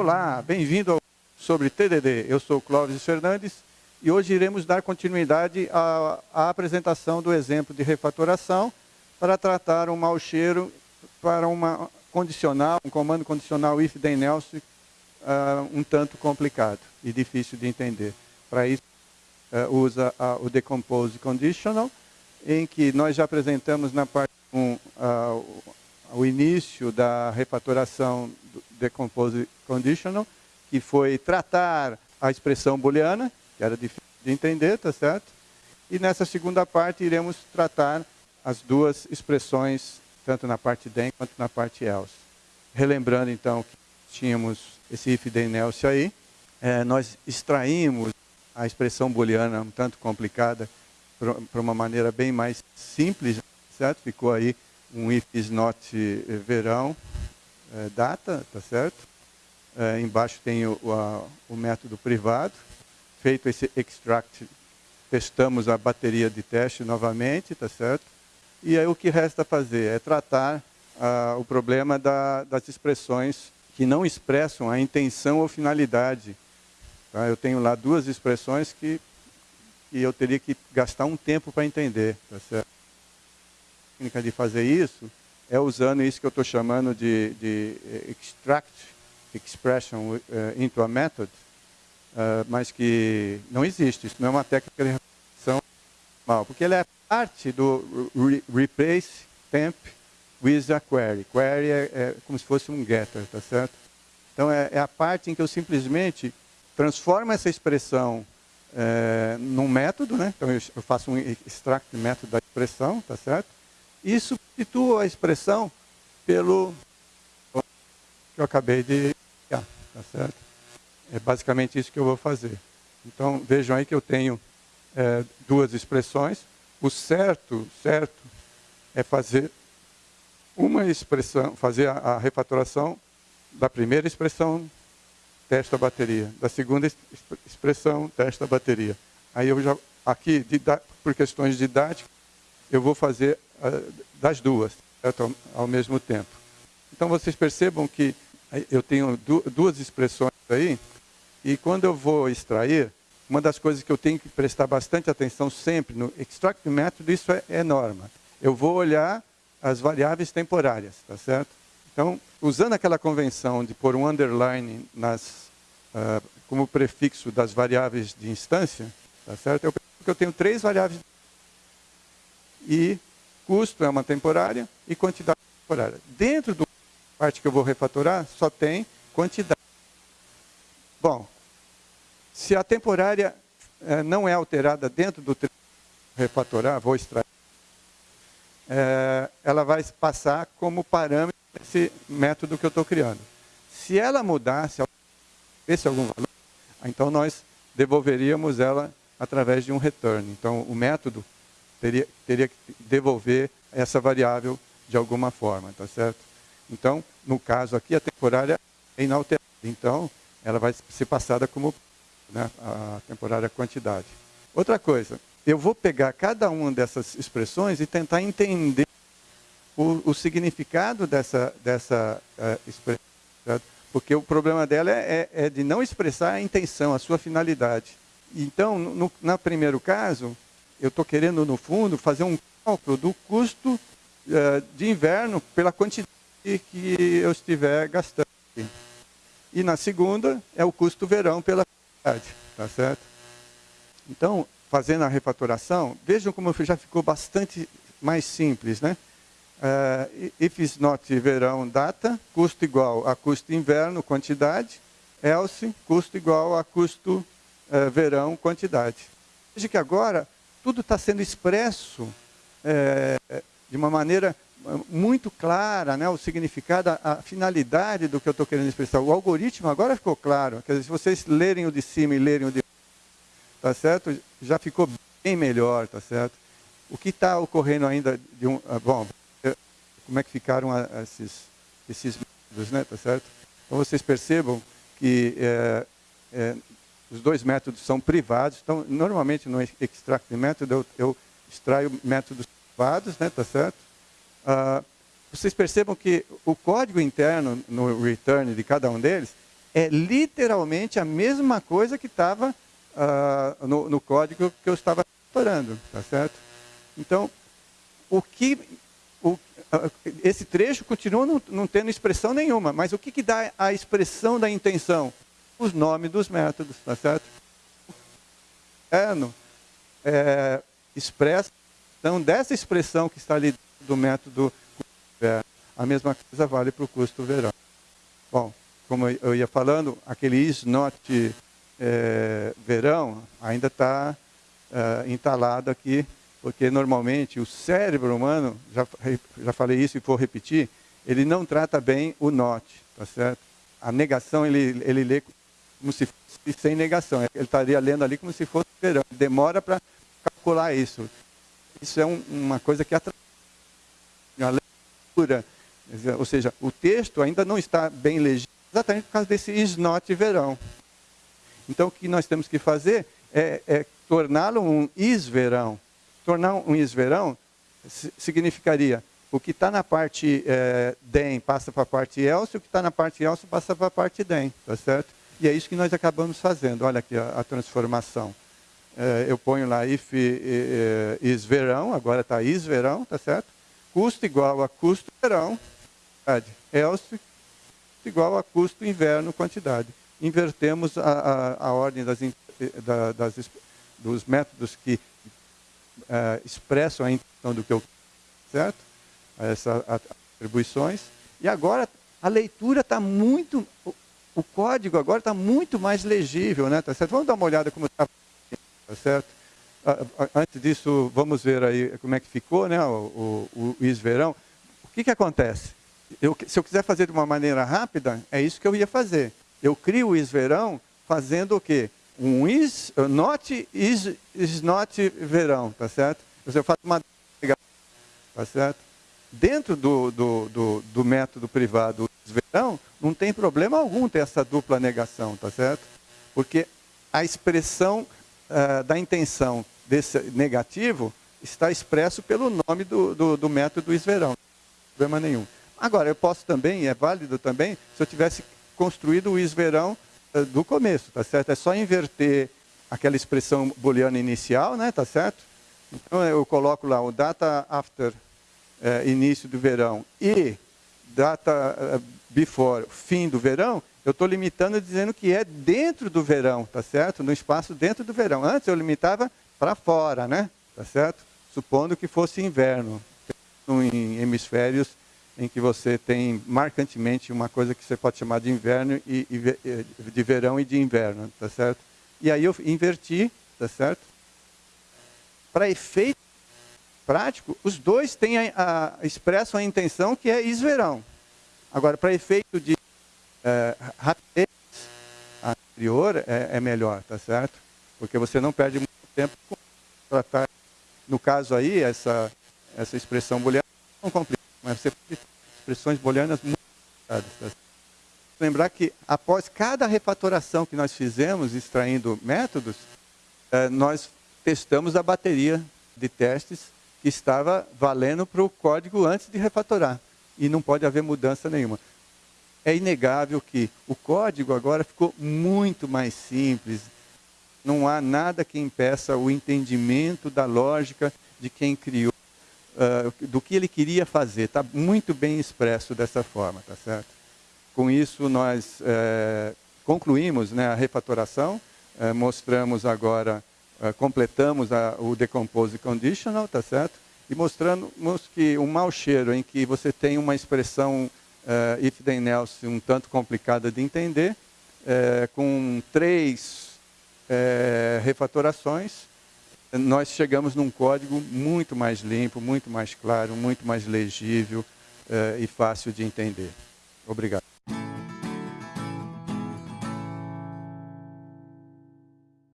Olá, bem-vindo ao sobre TDD. Eu sou Clóvis Fernandes e hoje iremos dar continuidade à, à, apresentação do exemplo de refatoração para tratar um mau cheiro para uma condicional, um comando condicional if then else uh, um tanto complicado e difícil de entender. Para isso, uh, usa uh, o decompose conditional, em que nós já apresentamos na parte 1 o início da refatoração conditional, que foi tratar a expressão booleana, que era difícil de entender, tá certo? E nessa segunda parte iremos tratar as duas expressões, tanto na parte then quanto na parte else. Relembrando então que tínhamos esse if then else aí, é, nós extraímos a expressão booleana um tanto complicada para uma maneira bem mais simples, certo? Ficou aí um if is not eh, verão, é, data, tá certo? É, embaixo tem o, a, o método privado. Feito esse extract, testamos a bateria de teste novamente, tá certo? E aí o que resta fazer é tratar o problema da, das expressões que não expressam a intenção ou finalidade. Tá? Eu tenho lá duas expressões que, que eu teria que gastar um tempo para entender, tá certo? A técnica de fazer isso é usando isso que eu estou chamando de, de extract expression uh, into a method, uh, mas que não existe. Isso não é uma técnica de repetição normal, porque ela é parte do re replace temp with a query. Query é, é, como se fosse um getter, tá certo? Então é, é, a parte em que eu simplesmente transformo essa expressão é, num método, né? Então eu, eu faço um extract método da expressão, tá certo? E substituo a expressão pelo que eu acabei de criar, tá certo? É basicamente isso que eu vou fazer. Então, vejam aí que eu tenho é, duas expressões. O certo, certo, é fazer uma expressão, fazer a, a refatoração da primeira expressão, testa a bateria. Da segunda expressão, testa a bateria. Aí eu já, aqui, por questões didáticas, eu vou fazer das duas, certo? Ao, mesmo tempo. Então, vocês percebam que eu tenho duas expressões aí, e quando eu vou extrair, uma das coisas que eu tenho que prestar bastante atenção sempre no extract method, isso é, é norma. Eu vou olhar as variáveis temporárias, tá certo? Então, usando aquela convenção de pôr um underline nas, uh, como prefixo das variáveis de instância, tá certo? Eu, eu tenho três variáveis e custo é uma temporária e quantidade temporária. Dentro do parte que eu vou refatorar só tem quantidade. Bom, se a temporária é, não é alterada dentro do refatorar, vou extrair, é, ela vai passar como parâmetro esse método que eu estou criando. Se ela mudar, se esse algum valor, então nós devolveríamos ela através de um return. Então o método teria, teria que devolver essa variável de alguma forma, tá certo? Então, no caso aqui, a temporária é inalterada. Então, ela vai ser passada como né, a temporária quantidade. Outra coisa, eu vou pegar cada uma dessas expressões e tentar entender o, o significado dessa, dessa uh, expressão. Certo? Porque o problema dela é, é, é, de não expressar a intenção, a sua finalidade. Então, no, no primeiro caso, eu estou querendo, no fundo, fazer um cálculo do custo uh, de inverno pela quantidade que eu estiver gastando. E na segunda é o custo verão pela quantidade, tá certo? Então, fazendo a refatoração, vejam como já ficou bastante mais simples, né? Uh, if is not verão data, custo igual a custo inverno quantidade, else custo igual a custo uh, verão quantidade. Veja que agora tudo está sendo expresso uh, de uma maneira muito clara né, o significado, a, a finalidade do que eu estou querendo expressar. O algoritmo agora ficou claro. Quer dizer, se vocês lerem o de cima e lerem o de tá certo? Já ficou bem melhor, tá certo? O que está ocorrendo ainda de um, ah, bom, é, como é que ficaram esses esses métodos, né, tá certo? Então vocês percebam que é, é, os dois métodos são privados. Então normalmente no extract método eu, eu extraio métodos privados, né, tá certo? Uh, vocês percebam que o código interno no return de cada um deles é literalmente a mesma coisa que estava uh, no, no, código que eu estava explorando, tá certo? Então, o que o, uh, esse trecho continua não, não, tendo expressão nenhuma, mas o que, que dá a expressão da intenção? Os nomes dos métodos, tá certo? No, é, expressa, então, dessa expressão que está ali do método é, a mesma coisa vale para o custo verão. Bom, como eu ia falando, aquele is not é, verão ainda está é, entalado aqui, porque normalmente o cérebro humano, já, já falei isso e vou repetir, ele não trata bem o not, tá certo? A negação ele, ele lê como se fosse sem negação, ele estaria lendo ali como se fosse verão, demora para calcular isso. Isso é um, uma coisa que atrasa a leitura, ou seja, o texto ainda não está bem legível, exatamente por causa desse is not verão. Então, o que nós temos que fazer é, é torná-lo um is verão. Tornar um is verão significaria o que está na parte é, den passa para a parte else, o que está na parte else passa para a parte den, tá certo? E é isso que nós acabamos fazendo. Olha aqui a, a transformação. É, eu ponho lá if é, is verão, agora está is verão, tá certo? Custo igual a custo verão, else igual a custo inverno quantidade. Invertemos a, a, a ordem das, da, das, dos métodos que uh, expressam a intenção do que eu certo? Essas atribuições. E agora a leitura está muito, o, código agora está muito mais legível, né? Tá certo? Vamos dar uma olhada como está, tá certo? Antes disso, vamos ver aí como é que ficou, né? O, o, o isverão. O que, que acontece? Eu, se eu quiser fazer de uma maneira rápida, é isso que eu ia fazer. Eu crio o isverão fazendo o quê? Um is, not is, is not verão, tá certo? Eu faço uma tá certo? Dentro do, do, do, do método privado verão, não tem problema algum ter essa dupla negação, tá certo? Porque a expressão uh, da intenção desse negativo está expresso pelo nome do, do, do método isverão. Não problema nenhum. Agora, eu posso também, é válido também, se eu tivesse construído o isverão uh, do começo, tá certo? É só inverter aquela expressão booleana inicial, né, tá certo? Então, eu coloco lá o data after uh, início do verão e data before fim do verão, eu estou limitando dizendo que é dentro do verão, tá certo? No espaço dentro do verão. Antes eu limitava para fora, né? Tá certo? Supondo que fosse inverno, em hemisférios em que você tem marcantemente uma coisa que você pode chamar de inverno e, e de verão e de inverno, tá certo? E aí eu inverti, tá certo? Para efeito prático, os dois têm a, a, expressam a intenção que é isverão. Agora, para efeito de é, rapidez anterior, é, é, melhor, tá certo? Porque você não perde muito tempo com tratar. No caso aí, essa, essa expressão booleana não complica mas você pode expressões booleanas muito complicadas. Tá? Lembrar que após cada refatoração que nós fizemos, extraindo métodos, eh, nós testamos a bateria de testes que estava valendo para o código antes de refatorar. E não pode haver mudança nenhuma. É inegável que o código agora ficou muito mais simples. Não há nada que impeça o entendimento da lógica de quem criou uh, do que ele queria fazer. Está muito bem expresso dessa forma, tá certo? Com isso, nós uh, concluímos né, a refatoração, uh, mostramos agora, completamos a, o Decompose Conditional, tá certo? E mostramos que um mau cheiro em que você tem uma expressão if then else um tanto complicada de entender, com três refatorações, nós chegamos num código muito mais limpo, muito mais claro, muito mais legível uh, e fácil de entender. Obrigado.